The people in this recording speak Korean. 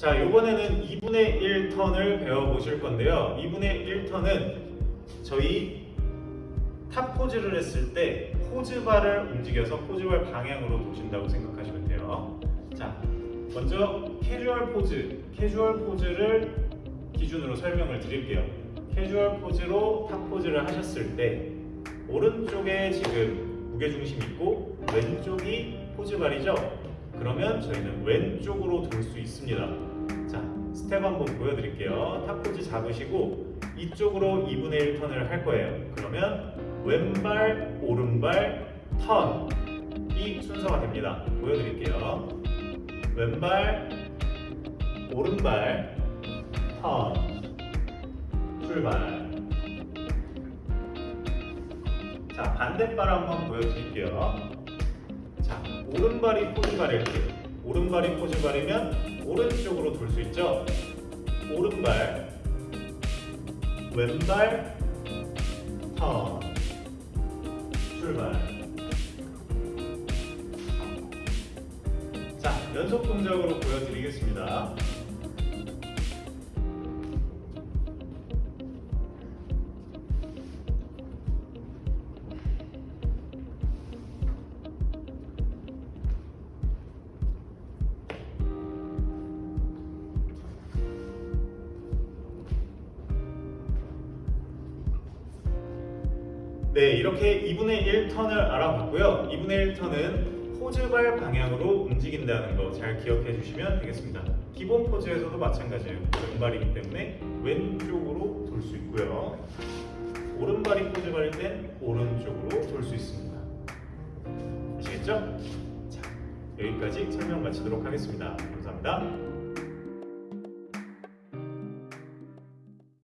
자, 이번에는 2분의 1턴을 배워보실 건데요. 2분의 1턴은 저희 탑 포즈를 했을 때 포즈발을 움직여서 포즈발 방향으로 도신다고 생각하시면 돼요. 자, 먼저 캐주얼 포즈, 캐주얼 포즈를 기준으로 설명을 드릴게요. 캐주얼 포즈로 탑 포즈를 하셨을 때 오른쪽에 지금 무게중심 있고 왼쪽이 포즈발이죠? 그러면 저희는 왼쪽으로 돌 수 있습니다. 자, 스텝 한번 보여드릴게요. 탑 포즈 잡으시고 이쪽으로 2분의 1 턴을 할 거예요. 그러면 왼발, 오른발, 턴. 이 순서가 됩니다. 보여드릴게요. 왼발, 오른발, 턴. 출발. 자, 반대발 한번 보여드릴게요. 자, 오른발이 포즈발일 때, 오른발이 포즈발이면 오른쪽으로 돌 수 있죠? 오른발, 왼발, 턴, 출발. 자, 연속 동작으로 보여드리겠습니다. 네, 이렇게 2분의 1턴을 알아봤고요. 2분의 1턴은 포즈발 방향으로 움직인다는 거 잘 기억해 주시면 되겠습니다. 기본 포즈에서도 마찬가지예요. 왼발이기 때문에 왼쪽으로 돌 수 있고요. 오른발이 포즈발일 땐 오른쪽으로 돌 수 있습니다. 아시겠죠? 자, 여기까지 설명 마치도록 하겠습니다. 감사합니다.